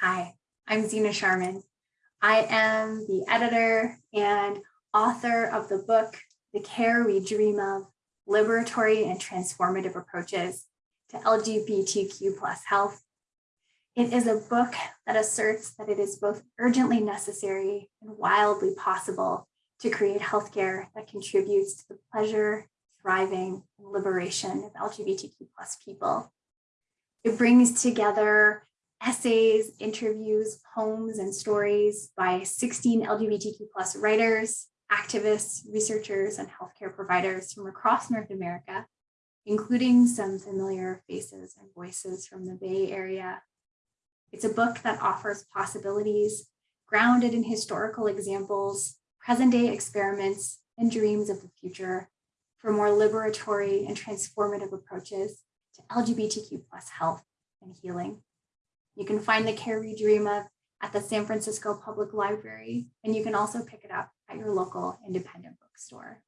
Hi, I'm Zena Sharman. I am the editor and author of the book, The Care We Dream of, Liberatory and Transformative Approaches to LGBTQ plus health. It is a book that asserts that it is both urgently necessary and wildly possible to create healthcare that contributes to the pleasure, thriving, and liberation of LGBTQ plus people. It brings together essays, interviews, poems, and stories by 16 LGBTQ plus writers, activists, researchers, and healthcare providers from across North America, including some familiar faces and voices from the Bay Area. It's a book that offers possibilities grounded in historical examples, present day experiments, and dreams of the future for more liberatory and transformative approaches to LGBTQ plus health and healing. You can find the Care We Dream of at the San Francisco Public Library, and you can also pick it up at your local independent bookstore.